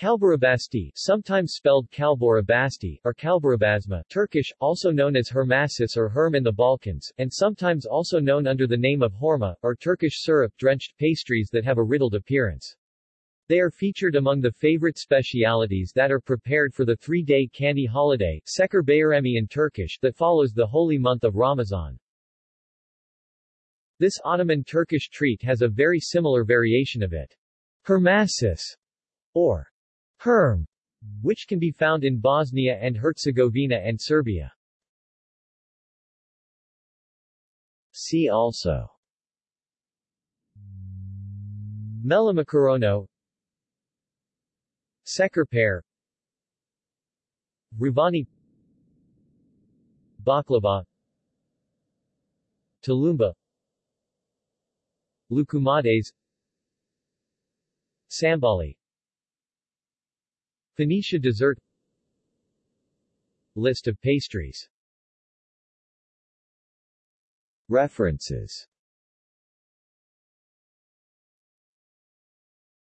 Kalburabasti, sometimes spelled Kalborabasti, or Kalburabasma, Turkish, also known as Hermasis or Herm in the Balkans, and sometimes also known under the name of Horma, or Turkish syrup-drenched pastries that have a riddled appearance. They are featured among the favorite specialities that are prepared for the three-day candy holiday, Seker Bayrami in Turkish, that follows the holy month of Ramadan. This Ottoman Turkish treat has a very similar variation of it. Hermasis, or Herm, which can be found in Bosnia and Herzegovina and Serbia. See also. Melomakarono Şekerpare Revani Baklava. Tulumba. Loukoumades. Sambali Phoenicia dessert. List of pastries. References